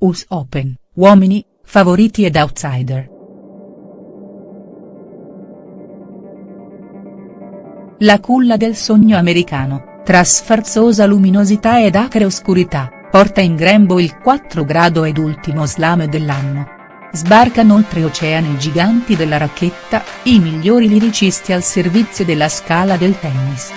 US Open, uomini, favoriti ed outsider. La culla del sogno americano, tra sfarzosa luminosità ed acre oscurità, porta in grembo il 4 grado ed ultimo slam dell'anno. Sbarcano oltreoceani i giganti della racchetta, i migliori liricisti al servizio della scala del tennis.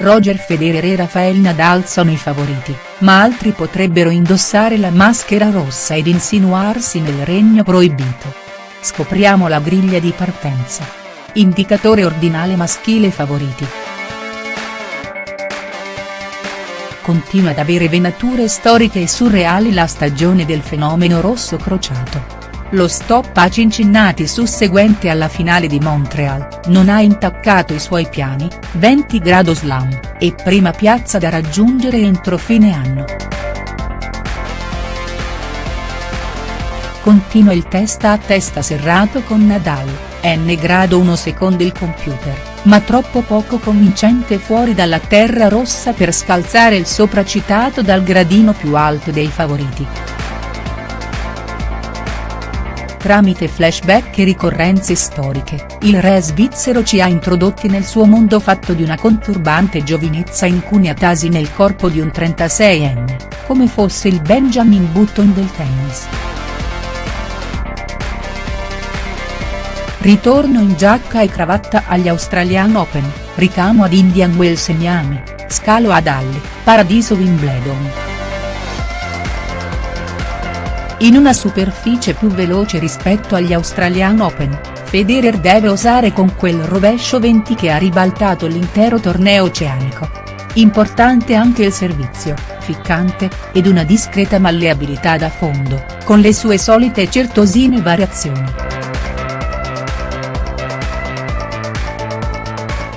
Roger Federer e Rafael Nadal sono i favoriti, ma altri potrebbero indossare la maschera rossa ed insinuarsi nel regno proibito. Scopriamo la griglia di partenza. Indicatore ordinale maschile favoriti. Continua ad avere venature storiche e surreali la stagione del fenomeno rosso crociato. Lo stop a Cincinnati susseguente alla finale di Montreal, non ha intaccato i suoi piani, 20 grado slam, e prima piazza da raggiungere entro fine anno. Continua il testa a testa serrato con Nadal, n grado 1 secondo il computer, ma troppo poco convincente fuori dalla terra rossa per scalzare il sopracitato dal gradino più alto dei favoriti. Tramite flashback e ricorrenze storiche, il re svizzero ci ha introdotti nel suo mondo fatto di una conturbante giovinezza incuniatasi nel corpo di un 36enne, come fosse il Benjamin Button del tennis. Ritorno in giacca e cravatta agli Australian Open, ricamo ad Indian Wells e Miami, scalo ad Halle, paradiso Wimbledon. In una superficie più veloce rispetto agli Australian Open, Federer deve osare con quel rovescio 20 che ha ribaltato l'intero torneo oceanico. Importante anche il servizio, ficcante, ed una discreta malleabilità da fondo, con le sue solite certosine variazioni.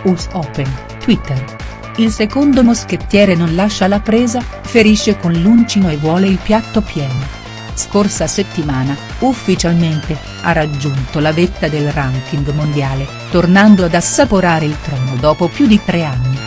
US Open, Twitter. Il secondo moschettiere non lascia la presa, ferisce con l'uncino e vuole il piatto pieno scorsa settimana, ufficialmente, ha raggiunto la vetta del ranking mondiale, tornando ad assaporare il trono dopo più di tre anni.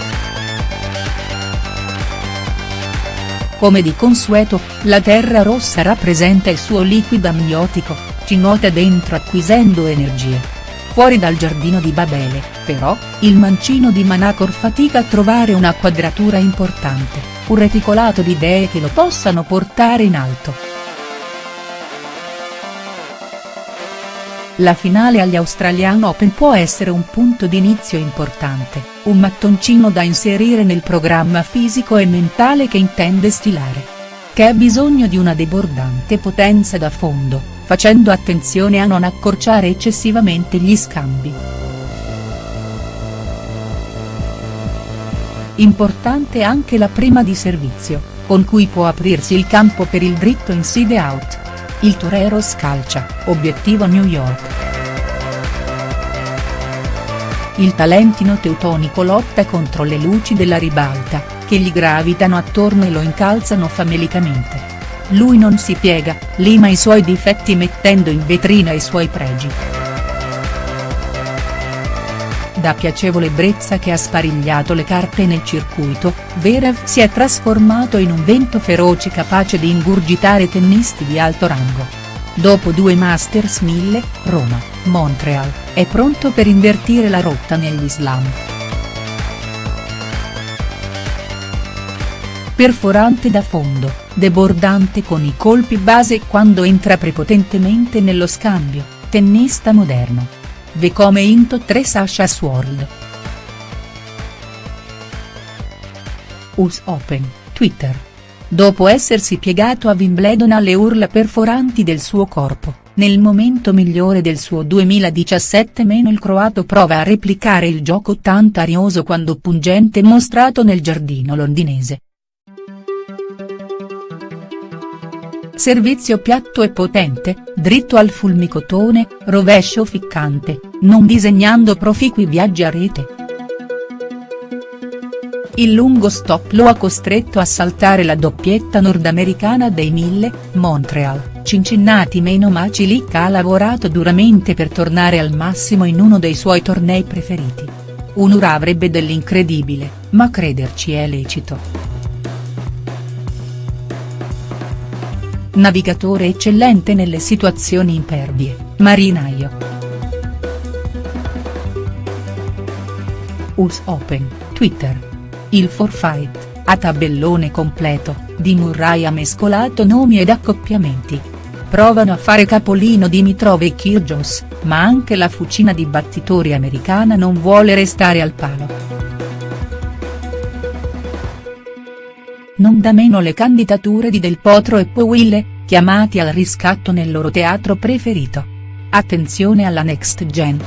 Come di consueto, la terra rossa rappresenta il suo liquido amniotico, ci nuota dentro acquisendo energie. Fuori dal giardino di Babele, però, il mancino di Manacor fatica a trovare una quadratura importante, un reticolato di idee che lo possano portare in alto. La finale agli Australian Open può essere un punto d'inizio importante, un mattoncino da inserire nel programma fisico e mentale che intende stilare. Che ha bisogno di una debordante potenza da fondo, facendo attenzione a non accorciare eccessivamente gli scambi. Importante anche la prima di servizio, con cui può aprirsi il campo per il dritto inside out il torero scalcia, obiettivo New York. Il talentino teutonico lotta contro le luci della ribalta, che gli gravitano attorno e lo incalzano famelicamente. Lui non si piega, lima i suoi difetti mettendo in vetrina i suoi pregi. Da piacevole brezza che ha sparigliato le carte nel circuito, Verev si è trasformato in un vento feroce capace di ingurgitare tennisti di alto rango. Dopo due Masters 1000, Roma, Montreal, è pronto per invertire la rotta negli slam. Perforante da fondo, debordante con i colpi base quando entra prepotentemente nello scambio, tennista moderno Ve come into 3 Sasha Sword. US Open, Twitter. Dopo essersi piegato a Wimbledon alle urla perforanti del suo corpo, nel momento migliore del suo 2017 il croato prova a replicare il gioco tanto arioso quando pungente mostrato nel giardino londinese. Servizio piatto e potente, dritto al fulmicotone, rovescio ficcante, non disegnando proficui viaggi a rete. Il lungo stop lo ha costretto a saltare la doppietta nordamericana dei 1000, Montreal, Cincinnati meno ma Cilic ha lavorato duramente per tornare al massimo in uno dei suoi tornei preferiti. Un'ura avrebbe dell'incredibile, ma crederci è lecito. Navigatore eccellente nelle situazioni impervie, marinaio. US Open, Twitter. Il forfait, a tabellone completo, di Murray ha mescolato nomi ed accoppiamenti. Provano a fare capolino Dimitrov e Kyrgios, ma anche la fucina di battitori americana non vuole restare al palo. Non da meno le candidature di Del Potro e Powille, chiamati al riscatto nel loro teatro preferito. Attenzione alla next gen.